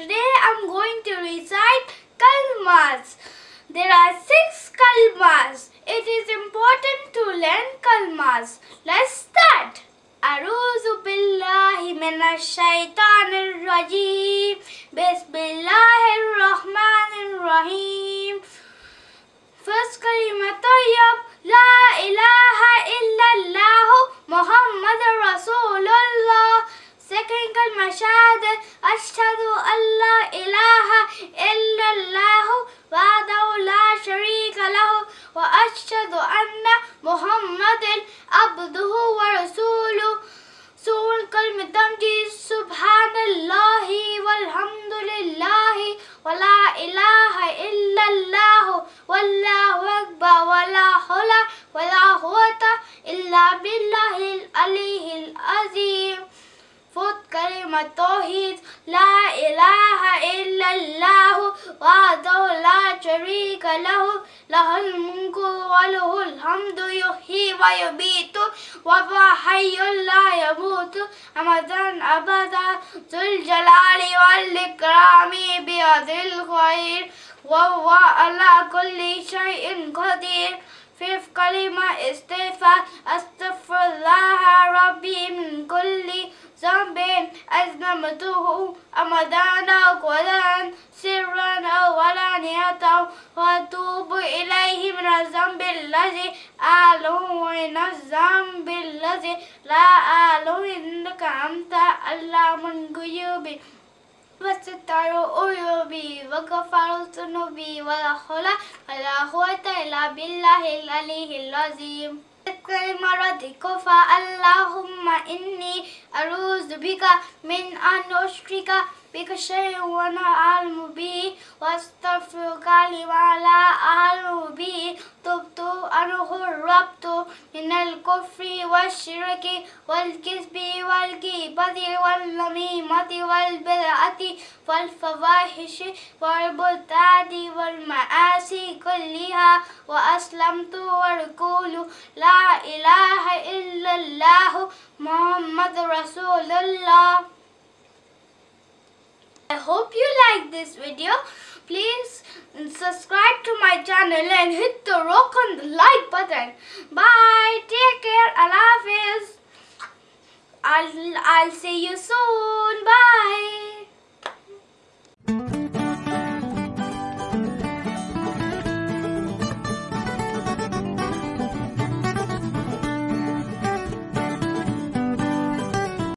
Today I'm going to recite kalmas. There are six kalmas. It is important to learn kalmas. Let's start. Aruzu billahi minash shaitanir rajim. Bismillahir rahmanir rahim. First kalima tayyab. La ilaha illa وأشهد أن محمد عبده ورسوله. سورة كلمة تمجيد سبحان الله والحمد لله ولا إله إلا الله والله أكبر ولا حول ولا قوة إلا بالله العلي العظيم. Fourth كلمة توحيد. لا إله إلا الله وحده لا شريك له الملك وله الحمد يحيي ويميت وهو حي لا يموت. أبدا أبدا ذو الجلال والإكرام بيد الخير. وهو على كل شيء قدير. Fifth كلمة استغفار أستغفر الله ربي من كل ذنب. أذنبته أمدانا قدرا سرا وأتوب إليه من الذنب الذي أعلم ومن الذنب الذي لا أعلم إنك أنت علام الغيوب وستر عيوبي وغفر ذنوبي ولا حول ولا قوة إلا بالله العلي العظيم. مرضك فاللهم إني أعوذ بك من أن أشرك بك شيء وأنا أعلم به وأستغفرك لما لا أعلم به. تبت أنه الربط من الكفر والشرك والكذب والغيبة والنميمة والبدعة والفواحش والبهتان والمعاصي كلها. وأسلمت وأقول لا إله إلا الله محمد رسول الله. I hope you like this video. Please subscribe to my channel and hit the rock on the like button. Bye. Take care. Allah Hafiz. I'll, I'll see you soon. Bye.